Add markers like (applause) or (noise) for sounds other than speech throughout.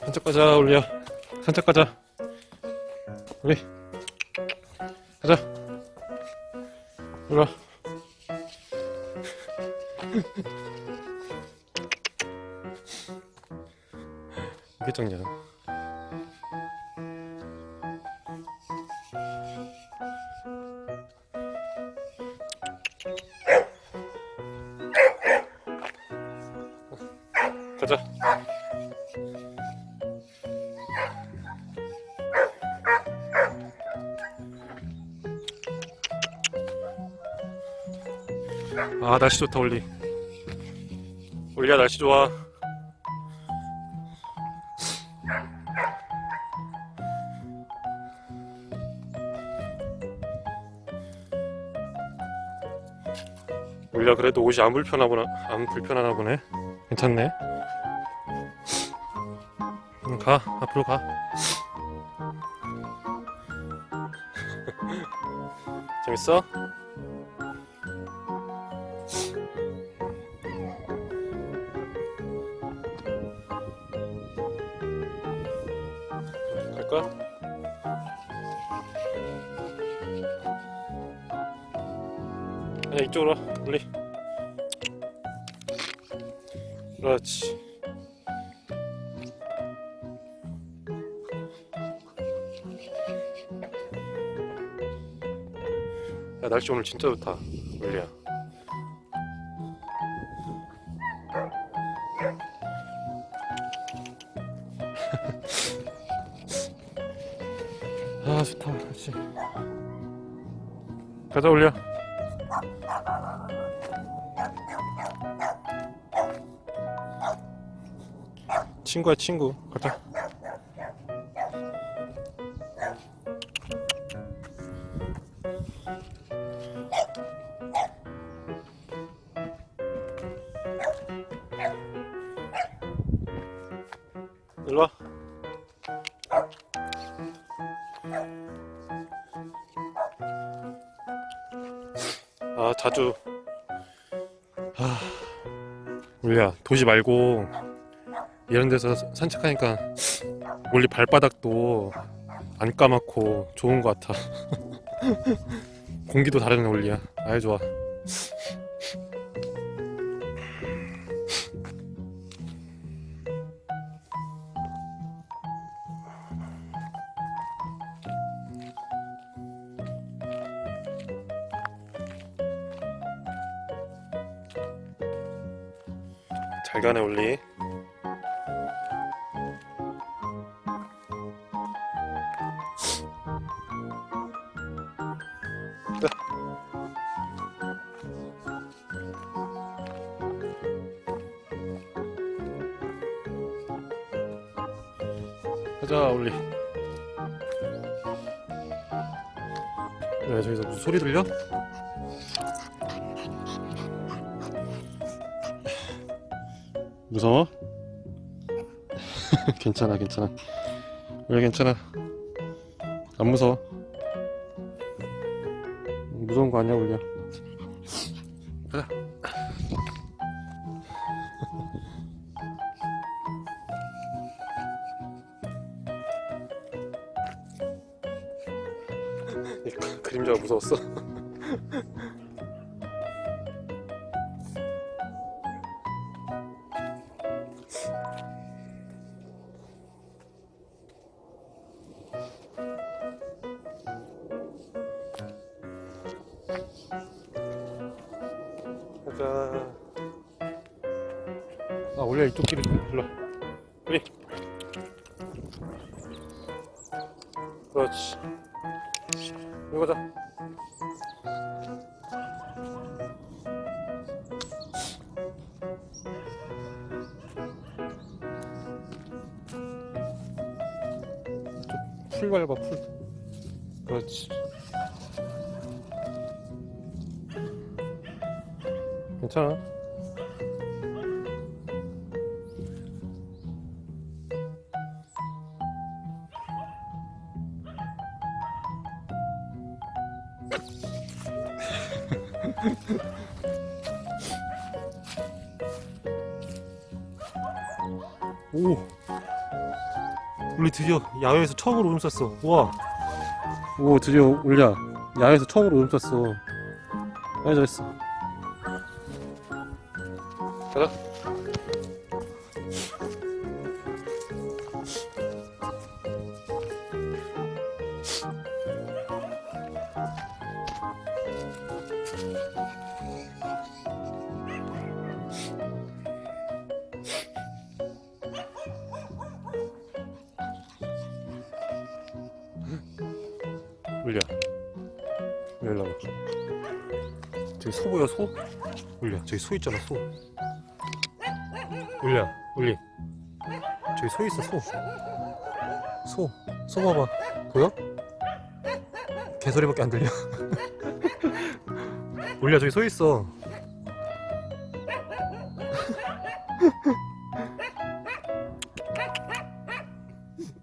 산책 가자 올리야. 산책 가자. 우리. 가자. 일로와 (laughs) 이게 작냐 가자. 아 날씨 좋다 올리. 올리야 날씨 좋아. 올리야 그래도 옷이 안 불편하구나 안 불편하나 보네. 괜찮네 응, 가. 앞으로 가. (laughs) 재밌어? 갈까? 아니 이쪽으로 와. 올리. 그렇지 야 날씨 오늘 진짜 좋다 올리야. (laughs) 아 좋다 그렇지 가자 올려. 친구야 친구. 가자 일로와 아 자주. 아 울리야. 도시 말고 이런 데서 산책하니까 멀리 발바닥도 안 까맣고 좋은 것 같아. (laughs) 공기도 다르네 올리야. 아유 좋아 잘 가네 올리 자. 가자 올리 왜 저기서 무슨 소리 들려? 무서워? (laughs) 괜찮아 괜찮아. 왜 괜찮아? 안 무서워? 무서운 거 아니야 울려 가자 그림자가 무서웠어 (laughs) 아, 원래 이쪽 길이 일로. 와. 우리. 그렇지. 이거 가자. 풀 밟아, 풀. 그렇지. 괜찮아. 오. 우리 드디어 야외에서 처음으로 오줌 쌌어. 우와. 오 드디어 올려. 야외에서 처음으로 오줌 쌌어. 아이 잘했어. 가자 올려. 올려 봐 저기 소 보여 소? 올려. 저기 소 있잖아 소. 올려 올리. 저기 소 있어 소 소 소 봐봐. 보여? 개소리밖에 안 들려. (laughs) 올려 저기 소 있어. (laughs)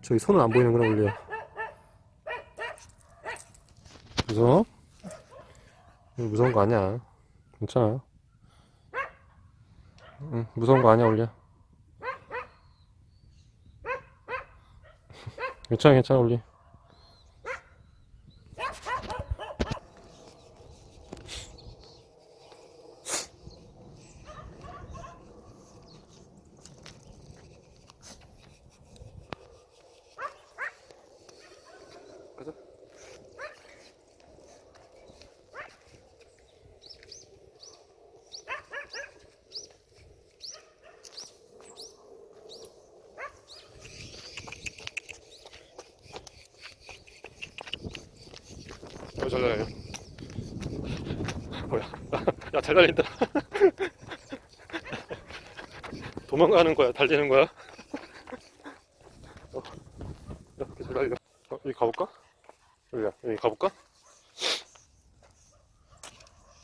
저기 소는 안 보이는구나 올려 무서워? 무서운 거 아니야. 괜찮아. 응, 무서운 거 아니야, 올려. 괜찮아, 괜찮아, 올리. 잘 달려. 뭐야? 야, 잘 달린다. 도망가는 거야? 달리는 거야? 어, 이렇게 잘 달려. 어, 여기 가볼까? 여기야, 여기 가볼까?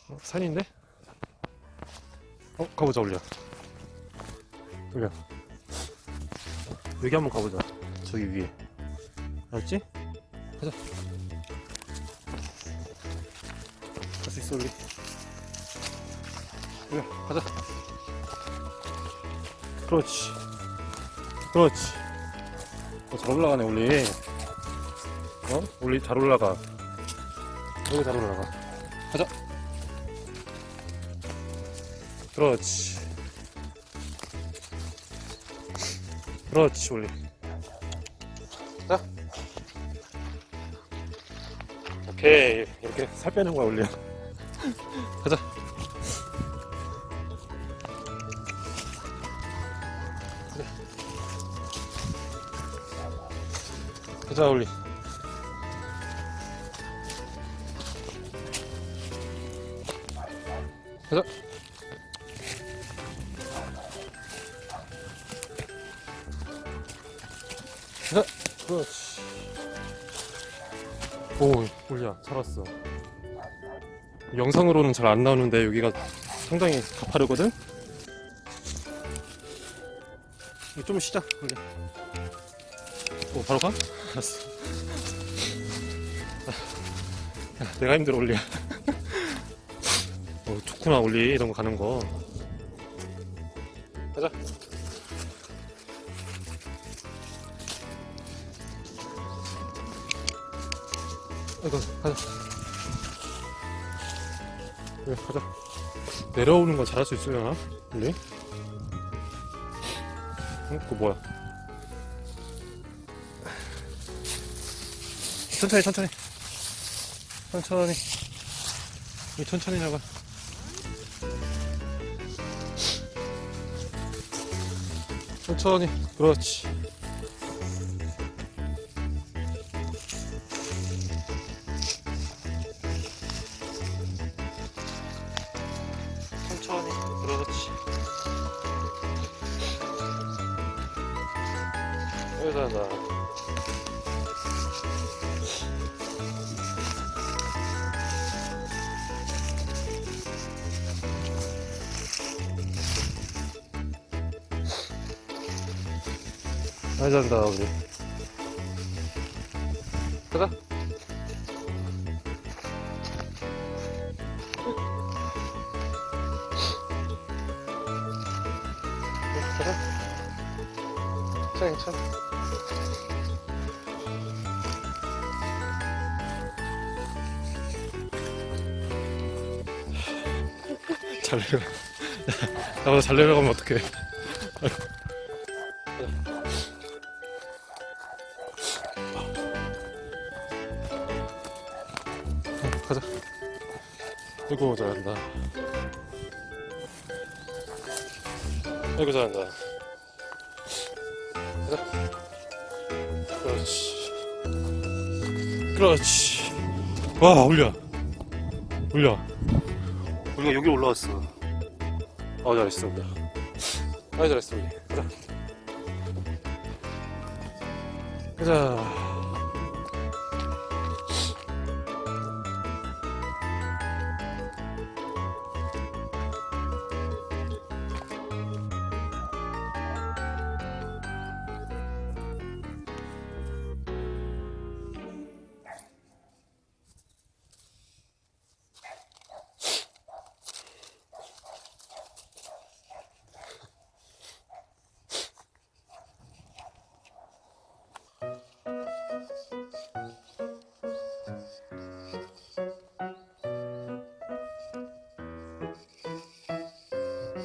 어, 산인데? 어, 가보자, 올려. 올려. 여기 한번 가보자. 저기 위에. 알았지? 가자. 수 있어 우리. 그래 가자. 그렇지. 그렇지. 어, 잘 올라가네 올리. 어? 올리 잘 올라가. 여기 잘 올라가. 가자. 그렇지. 그렇지 올리. 자. 오케이. 이렇게 살 빼는 거야 올리 가자. 그래. 가자, 올리. 가자. 가자. 그렇지. 오, 올리야, 살았어. 영상으로는 잘 안 나오는데 여기가 상당히 가파르거든? 좀 쉬자 원래 오 바로 가? 알았어. 야, 내가 힘들어 올리 어, 좋구나 올리 이런 거 가는 거. 가자. 아이고 가자 그래 가자 내려오는 거 잘할 수 있으려나? 원래? 응? 그거 뭐야 천천히 천천히 천천히 이 천천히 나가 천천히 그렇지 여기다 나 잘한다 우리. 가자. 가자. 괜찮아. 잘 내려 나보다 잘 내려가면 어떡해. 가자. 아이고 잘한다. 아이고 잘한다. 가자 그렇지. 그렇지. 와 올려. 올려. 우리가 여기 올라왔어. 아 잘했어 아 잘했어 우리. 가자 가자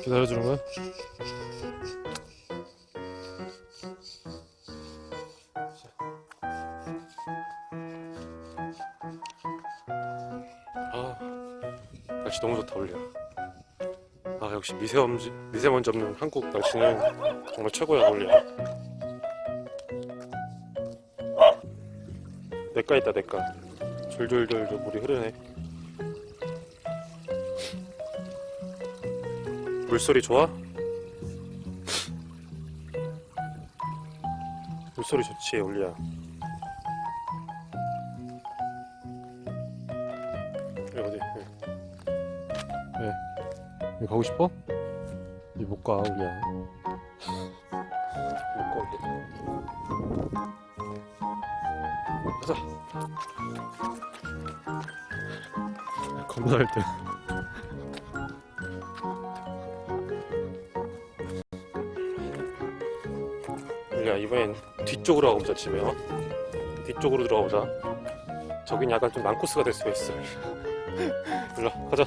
기다려주는 거야? 아, 날씨 너무 좋다, 올려. 아, 역시 미세먼지, 미세먼지 없는 한국 날씨는 정말 최고야, 올려. 내가 있다, 내가. 졸졸졸졸 물이 흐르네. 물소리 좋아? 물소리 좋지, 올리야. 여기 어디? 왜? 왜? 여기 가고 싶어? 여기 못 가, 올리야. 못 가, 올리야. 가자. 겁나 할 때. 뒤쪽으로 가보자 어? 뒤쪽으로 들어가보자. 저긴 약간 좀 난코스가 될 수가 있어. (laughs) 일로 와, 가자.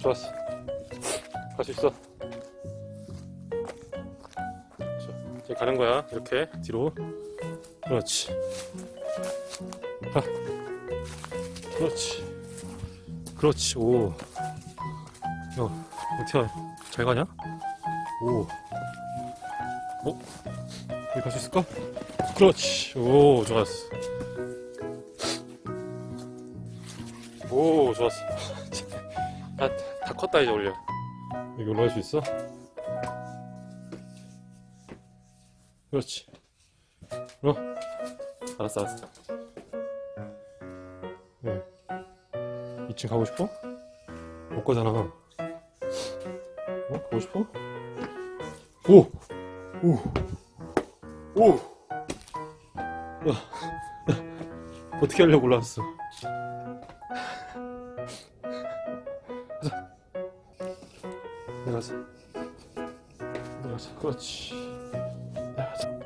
좋았어. 갈 수 있어. 자, 이제 가는 거야 이렇게. 뒤로. 그렇지. 가. 그렇지. 그렇지 오. 야, 어떻게 잘 가냐? 오 어? 여기 갈 수 있을까? 그렇지. 오, 좋았어. 오, 좋았어. (laughs) 아, 다 컸다, 이제 올려. 여기 올라갈 수 있어? 그렇지. 어? 알았어, 알았어. 왜? 2층 가고 싶어? 못 가잖아. 어? 가고 싶어? 오! 오! 오! 어떻게 하려고 올라왔어? 가자. 내려가자. 내려가자. 그렇지. 내려가자.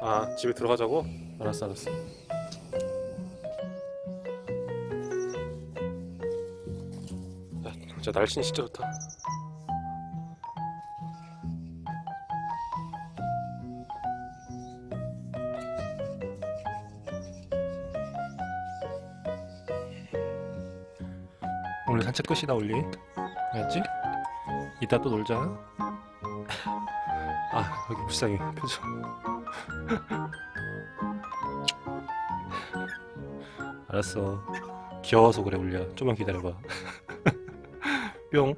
아, 집에 들어가자고? 알았어, 알았어. 진짜 날씨는 진짜 좋다. 오늘 산책 끝이다 올리. 알았지? 이따 또 놀자. (laughs) 아 여기 불쌍해 표정. (laughs) 알았어. 귀여워서 그래 올리야. 좀만 기다려봐 (laughs) 뿅